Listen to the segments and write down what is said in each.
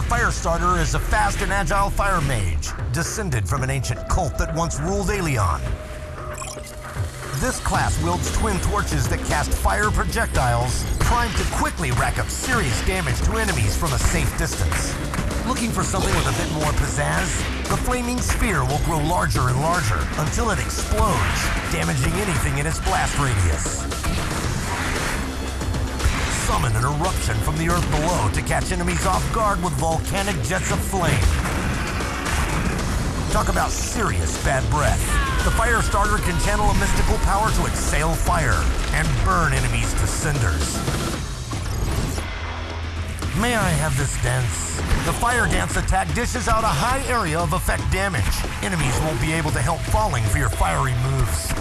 Firestarter is a fast and agile fire mage, descended from an ancient cult that once ruled Aelion. This class wields twin torches that cast fire projectiles, primed to quickly rack up serious damage to enemies from a safe distance. Looking for something with a bit more pizzazz? The flaming sphere will grow larger and larger until it explodes, damaging anything in its blast radius. Summon an eruption from the earth below to catch enemies off guard with volcanic jets of flame. Talk about serious bad breath. The fire starter can channel a mystical power to exhale fire and burn enemies to cinders. May I have this dance? The fire dance attack dishes out a high area of effect damage. Enemies won't be able to help falling for your fiery moves.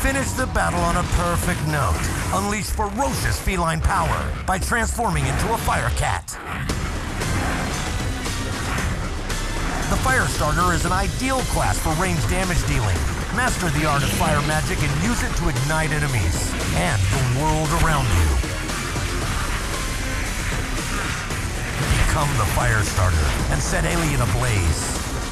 Finish the battle on a perfect note. Unleash ferocious feline power by transforming into a fire cat. The Firestarter is an ideal class for range damage dealing. Master the art of fire magic and use it to ignite enemies and the world around you. Become the Firestarter and set Aelion ablaze.